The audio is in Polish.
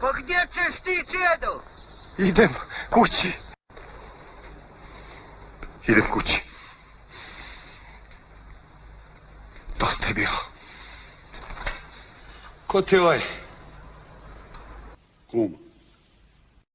Pa gdje ćeš jedu? Čedo? Idem kući. Idem. Dosta je bilo. Ko ti je ovaj?